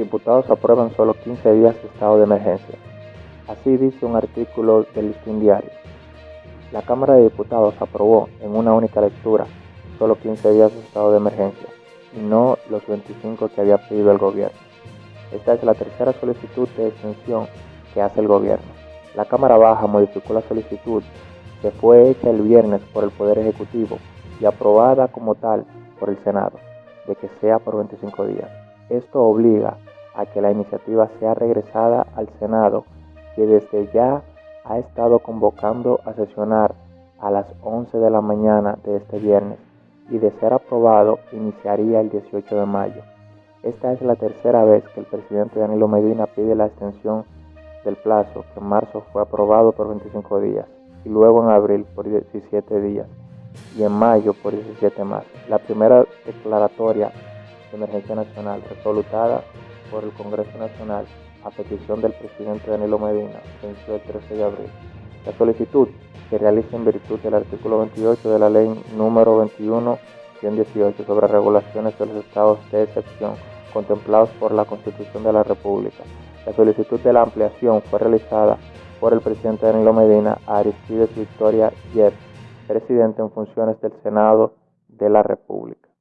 diputados aprueban solo 15 días de estado de emergencia. Así dice un artículo del Listín Diario. La Cámara de Diputados aprobó en una única lectura solo 15 días de estado de emergencia y no los 25 que había pedido el gobierno. Esta es la tercera solicitud de extensión que hace el gobierno. La Cámara Baja modificó la solicitud que fue hecha el viernes por el Poder Ejecutivo y aprobada como tal por el Senado, de que sea por 25 días. Esto obliga a que la iniciativa sea regresada al Senado, que desde ya ha estado convocando a sesionar a las 11 de la mañana de este viernes y de ser aprobado iniciaría el 18 de mayo. Esta es la tercera vez que el presidente Danilo Medina pide la extensión del plazo, que en marzo fue aprobado por 25 días y luego en abril por 17 días y en mayo por 17 más. La primera declaratoria de emergencia nacional resolutada por el Congreso Nacional a petición del presidente Danilo Medina venció el 13 de abril. La solicitud se realiza en virtud del artículo 28 de la ley número 21-18 sobre regulaciones de los estados de excepción contemplados por la Constitución de la República. La solicitud de la ampliación fue realizada por el presidente Danilo Medina a Aristides Victoria Yep, presidente en funciones del Senado de la República.